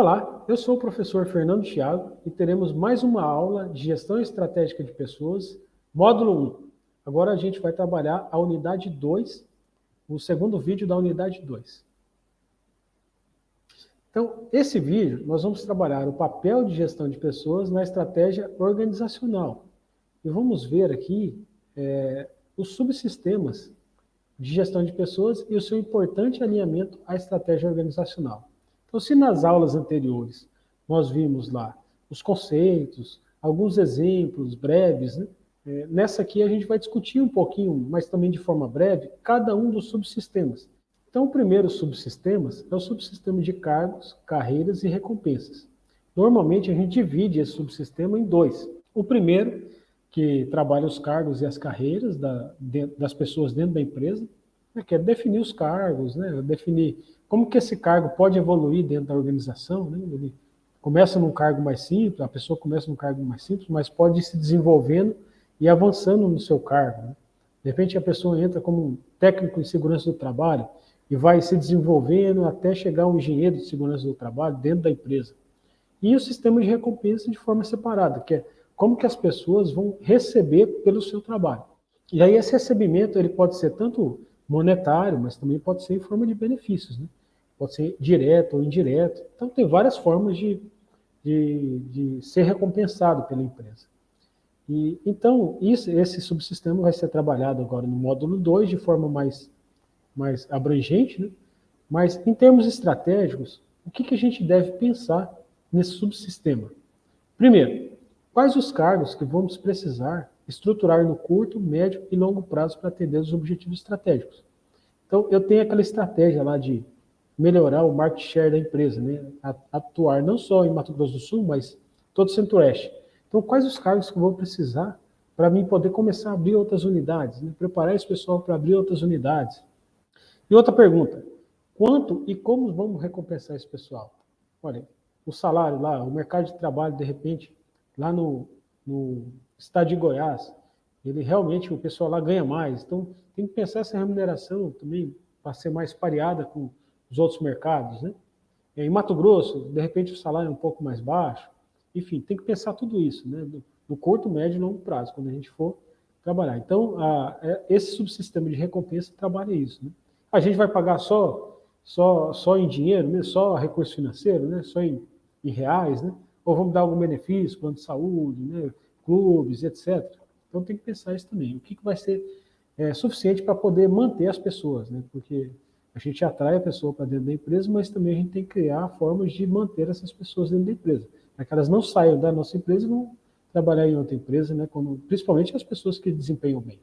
Olá, eu sou o professor Fernando Thiago e teremos mais uma aula de Gestão Estratégica de Pessoas, módulo 1. Agora a gente vai trabalhar a unidade 2, o segundo vídeo da unidade 2. Então, esse vídeo, nós vamos trabalhar o papel de gestão de pessoas na estratégia organizacional. E vamos ver aqui é, os subsistemas de gestão de pessoas e o seu importante alinhamento à estratégia organizacional. Então, se nas aulas anteriores nós vimos lá os conceitos, alguns exemplos breves, né? é, nessa aqui a gente vai discutir um pouquinho, mas também de forma breve, cada um dos subsistemas. Então, o primeiro subsistema é o subsistema de cargos, carreiras e recompensas. Normalmente, a gente divide esse subsistema em dois. O primeiro, que trabalha os cargos e as carreiras da, de, das pessoas dentro da empresa, né, que é definir os cargos, né, definir como que esse cargo pode evoluir dentro da organização? Né? Ele começa num cargo mais simples, a pessoa começa num cargo mais simples, mas pode ir se desenvolvendo e avançando no seu cargo. Né? De repente a pessoa entra como técnico em segurança do trabalho e vai se desenvolvendo até chegar um engenheiro de segurança do trabalho dentro da empresa. E o sistema de recompensa de forma separada, que é como que as pessoas vão receber pelo seu trabalho. E aí esse recebimento ele pode ser tanto monetário, mas também pode ser em forma de benefícios. Né? Pode ser direto ou indireto. Então, tem várias formas de, de, de ser recompensado pela empresa. E, então, isso, esse subsistema vai ser trabalhado agora no módulo 2 de forma mais, mais abrangente, né? mas em termos estratégicos, o que, que a gente deve pensar nesse subsistema? Primeiro, quais os cargos que vamos precisar estruturar no curto, médio e longo prazo para atender os objetivos estratégicos? Então, eu tenho aquela estratégia lá de melhorar o market share da empresa, né? atuar não só em Mato Grosso do Sul, mas todo o Centro-Oeste. Então, quais os cargos que eu vou precisar para mim poder começar a abrir outras unidades, né? preparar esse pessoal para abrir outras unidades? E outra pergunta, quanto e como vamos recompensar esse pessoal? Olha, o salário lá, o mercado de trabalho, de repente, lá no, no estado de Goiás, ele realmente, o pessoal lá ganha mais. Então, tem que pensar essa remuneração também para ser mais pareada com os outros mercados, né? Em Mato Grosso, de repente o salário é um pouco mais baixo. Enfim, tem que pensar tudo isso, né? No curto, médio e longo prazo, quando a gente for trabalhar. Então, a, é, esse subsistema de recompensa trabalha isso. Né? A gente vai pagar só, só, só em dinheiro, né? só recurso financeiro, né? só em, em reais, né? ou vamos dar algum benefício, plano de saúde, né? clubes, etc. Então tem que pensar isso também. O que, que vai ser é, suficiente para poder manter as pessoas, né? porque a gente atrai a pessoa para dentro da empresa, mas também a gente tem que criar formas de manter essas pessoas dentro da empresa, para que elas não saiam da nossa empresa e vão trabalhar em outra empresa, né, principalmente as pessoas que desempenham bem.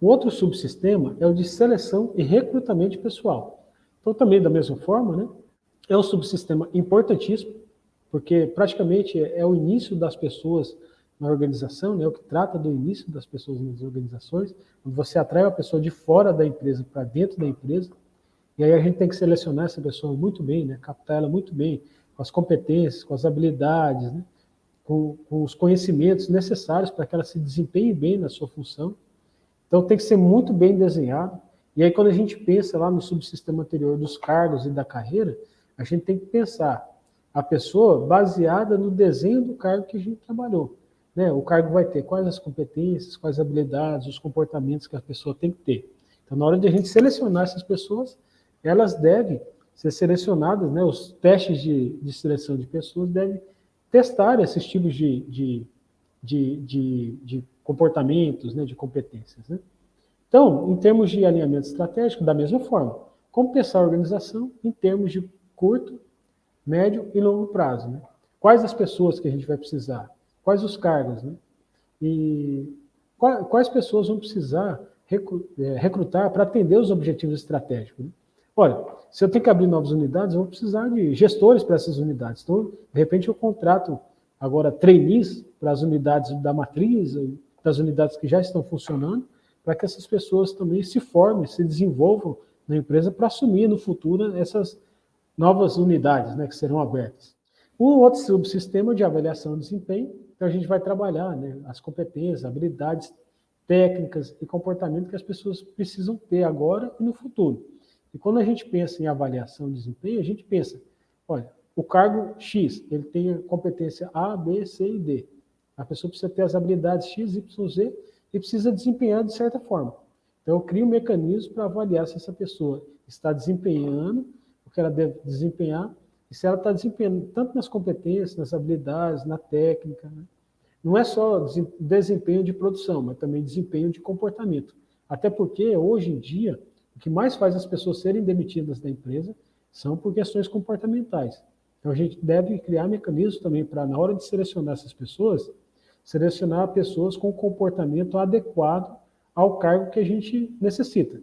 O outro subsistema é o de seleção e recrutamento pessoal. Então, também da mesma forma, né, é um subsistema importantíssimo, porque praticamente é, é o início das pessoas na organização, né, o que trata do início das pessoas nas organizações, quando você atrai uma pessoa de fora da empresa para dentro da empresa, e aí a gente tem que selecionar essa pessoa muito bem, né? captar ela muito bem, com as competências, com as habilidades, né? com, com os conhecimentos necessários para que ela se desempenhe bem na sua função. Então tem que ser muito bem desenhado. E aí quando a gente pensa lá no subsistema anterior dos cargos e da carreira, a gente tem que pensar a pessoa baseada no desenho do cargo que a gente trabalhou. Né? O cargo vai ter quais as competências, quais habilidades, os comportamentos que a pessoa tem que ter. Então, na hora de a gente selecionar essas pessoas, elas devem ser selecionadas, né, os testes de, de seleção de pessoas devem testar esses tipos de, de, de, de, de comportamentos, né, de competências. Né? Então, em termos de alinhamento estratégico, da mesma forma, como pensar a organização em termos de curto, médio e longo prazo. Né? Quais as pessoas que a gente vai precisar? Quais os cargos? Né? E quais pessoas vão precisar é, recrutar para atender os objetivos estratégicos? Né? Olha, se eu tenho que abrir novas unidades, eu vou precisar de gestores para essas unidades. Então, de repente, eu contrato agora trainees para as unidades da matriz, das unidades que já estão funcionando, para que essas pessoas também se formem, se desenvolvam na empresa para assumir no futuro essas novas unidades né, que serão abertas. Um outro subsistema de avaliação de desempenho, então a gente vai trabalhar né, as competências, habilidades técnicas e comportamento que as pessoas precisam ter agora e no futuro. E quando a gente pensa em avaliação de desempenho, a gente pensa, olha, o cargo X, ele tem competência A, B, C e D. A pessoa precisa ter as habilidades X, Y, Z e precisa desempenhar de certa forma. Então, eu crio um mecanismo para avaliar se essa pessoa está desempenhando o que ela deve desempenhar e se ela está desempenhando tanto nas competências, nas habilidades, na técnica. Né? Não é só desempenho de produção, mas também desempenho de comportamento. Até porque, hoje em dia, o que mais faz as pessoas serem demitidas da empresa são por questões comportamentais. Então, a gente deve criar mecanismos também para, na hora de selecionar essas pessoas, selecionar pessoas com comportamento adequado ao cargo que a gente necessita.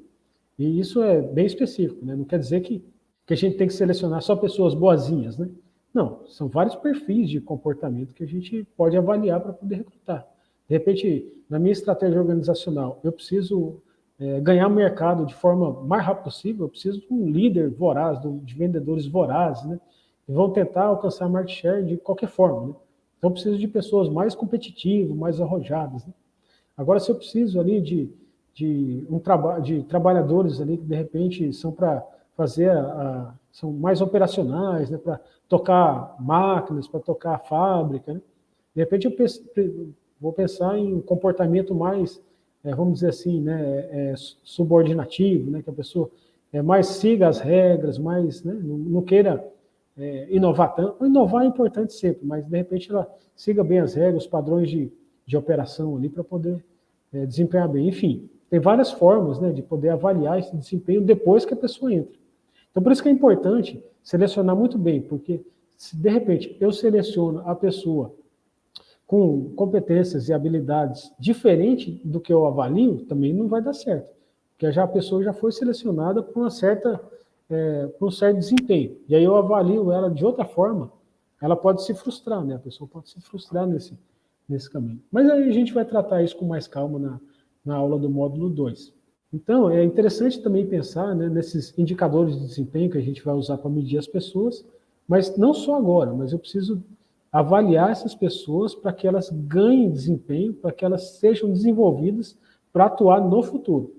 E isso é bem específico, né? não quer dizer que, que a gente tem que selecionar só pessoas boazinhas, né? Não, são vários perfis de comportamento que a gente pode avaliar para poder recrutar. De repente, na minha estratégia organizacional, eu preciso é, ganhar mercado de forma mais rápida possível, eu preciso de um líder voraz, de vendedores vorazes, né? E vão tentar alcançar market share de qualquer forma, né? Então, eu preciso de pessoas mais competitivas, mais arrojadas, né? Agora, se eu preciso ali de, de, um traba de trabalhadores ali que, de repente, são para fazer, a, a, são mais operacionais, né? Para tocar máquinas, para tocar a fábrica, né? De repente, eu vou pensar em um comportamento mais, é, vamos dizer assim, né, é, subordinativo, né, que a pessoa é, mais siga as regras, mais, né, não, não queira é, inovar tanto. Inovar é importante sempre, mas de repente ela siga bem as regras, os padrões de, de operação ali para poder é, desempenhar bem. Enfim, tem várias formas né, de poder avaliar esse desempenho depois que a pessoa entra. Então, por isso que é importante selecionar muito bem, porque se de repente eu seleciono a pessoa com competências e habilidades diferentes do que eu avalio, também não vai dar certo. Porque já a pessoa já foi selecionada por uma certa é, um certo desempenho. E aí eu avalio ela de outra forma, ela pode se frustrar, né? A pessoa pode se frustrar nesse, nesse caminho. Mas aí a gente vai tratar isso com mais calma na, na aula do módulo 2. Então, é interessante também pensar né, nesses indicadores de desempenho que a gente vai usar para medir as pessoas, mas não só agora, mas eu preciso avaliar essas pessoas para que elas ganhem desempenho, para que elas sejam desenvolvidas para atuar no futuro.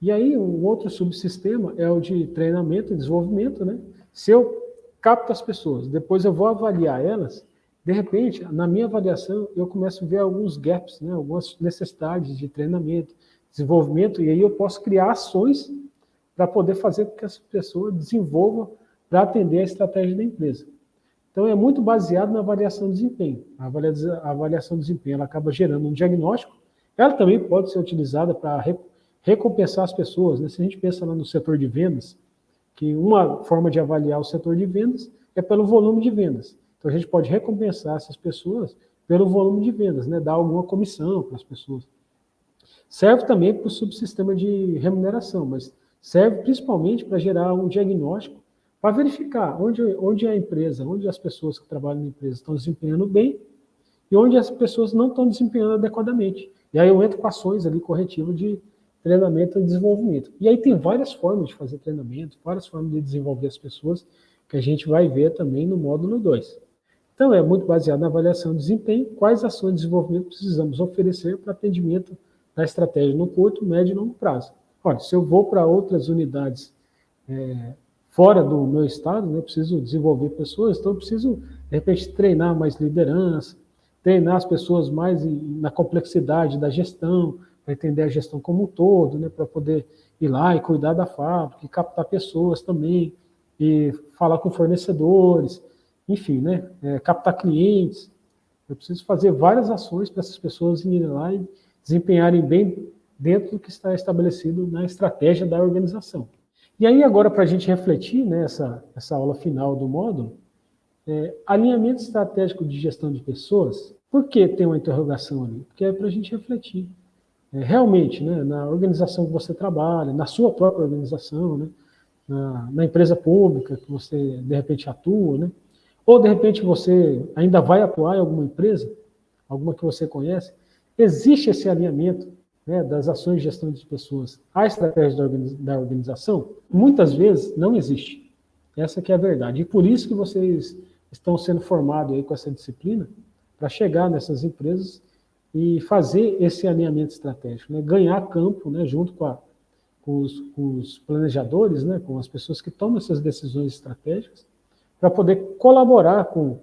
E aí, um outro subsistema é o de treinamento e desenvolvimento, né? Se eu capto as pessoas, depois eu vou avaliar elas, de repente, na minha avaliação, eu começo a ver alguns gaps, né? algumas necessidades de treinamento, desenvolvimento, e aí eu posso criar ações para poder fazer com que essa pessoa desenvolva para atender a estratégia da empresa. Então, é muito baseado na avaliação de desempenho. A avaliação de desempenho ela acaba gerando um diagnóstico. Ela também pode ser utilizada para recompensar as pessoas. Né? Se a gente pensa lá no setor de vendas, que uma forma de avaliar o setor de vendas é pelo volume de vendas. Então, a gente pode recompensar essas pessoas pelo volume de vendas, né? dar alguma comissão para as pessoas. Serve também para o subsistema de remuneração, mas serve principalmente para gerar um diagnóstico para verificar onde, onde a empresa, onde as pessoas que trabalham na empresa estão desempenhando bem e onde as pessoas não estão desempenhando adequadamente. E aí eu entro com ações ali corretivas de treinamento e desenvolvimento. E aí tem várias formas de fazer treinamento, várias formas de desenvolver as pessoas, que a gente vai ver também no módulo 2. Então, é muito baseado na avaliação de desempenho, quais ações de desenvolvimento precisamos oferecer para atendimento da estratégia no curto, médio e longo prazo. Olha, se eu vou para outras unidades é, fora do meu estado, né, eu preciso desenvolver pessoas, então eu preciso, de repente, treinar mais liderança, treinar as pessoas mais na complexidade da gestão, para entender a gestão como um todo, né, para poder ir lá e cuidar da fábrica, e captar pessoas também, e falar com fornecedores, enfim, né, é, captar clientes. Eu preciso fazer várias ações para essas pessoas irem lá e desempenharem bem dentro do que está estabelecido na estratégia da organização. E aí, agora, para a gente refletir nessa né, essa aula final do módulo, é, alinhamento estratégico de gestão de pessoas, por que tem uma interrogação ali? Porque é para a gente refletir. É, realmente, né, na organização que você trabalha, na sua própria organização, né, na, na, empresa pública que você, de repente, atua, né, ou, de repente, você ainda vai atuar em alguma empresa, alguma que você conhece, existe esse alinhamento né, das ações de gestão de pessoas à estratégia da organização, muitas vezes não existe. Essa que é a verdade. E por isso que vocês estão sendo formados aí com essa disciplina, para chegar nessas empresas e fazer esse alinhamento estratégico, né, ganhar campo né, junto com, a, com, os, com, os, planejadores, né, com as pessoas que tomam essas decisões estratégicas, para poder colaborar com,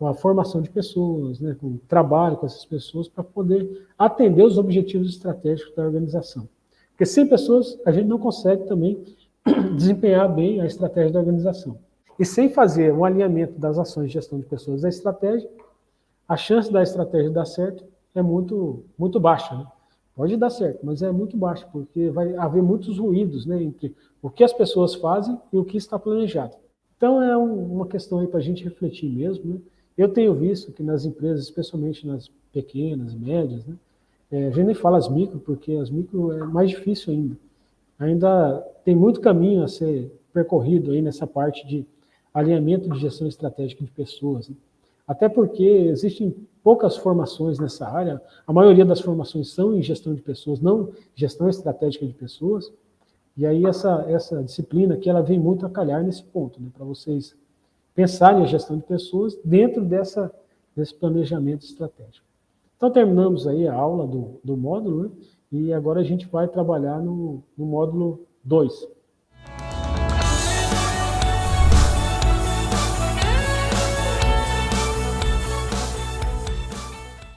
com a formação de pessoas, né, com o trabalho com essas pessoas, para poder atender os objetivos estratégicos da organização. Porque sem pessoas, a gente não consegue também desempenhar bem a estratégia da organização. E sem fazer um alinhamento das ações de gestão de pessoas da estratégia, a chance da estratégia dar certo é muito, muito baixa. Né? Pode dar certo, mas é muito baixa, porque vai haver muitos ruídos né, entre o que as pessoas fazem e o que está planejado. Então é um, uma questão aí para a gente refletir mesmo. Né? Eu tenho visto que nas empresas, especialmente nas pequenas, médias, né, é, a gente nem fala as micro, porque as micro é mais difícil ainda. Ainda tem muito caminho a ser percorrido aí nessa parte de alinhamento de gestão estratégica de pessoas. Né? Até porque existem poucas formações nessa área, a maioria das formações são em gestão de pessoas, não gestão estratégica de pessoas, e aí essa, essa disciplina aqui, ela vem muito a calhar nesse ponto, né, para vocês pensarem a gestão de pessoas dentro dessa, desse planejamento estratégico. Então terminamos aí a aula do, do módulo, né, e agora a gente vai trabalhar no, no módulo 2.